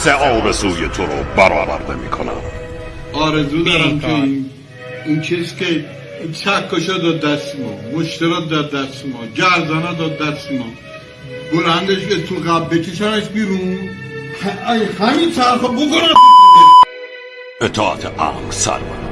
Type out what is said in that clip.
سه آرزوی تو رو برآورده می‌کنم. آرزو دارم که این این چیز که چکشو داد دست ما مشترا داد دست ما گردنه داد دست ما. بلندش که تو قبل بکشنش بیرون. همین طرف بکنم. اطاعت امر سرمن.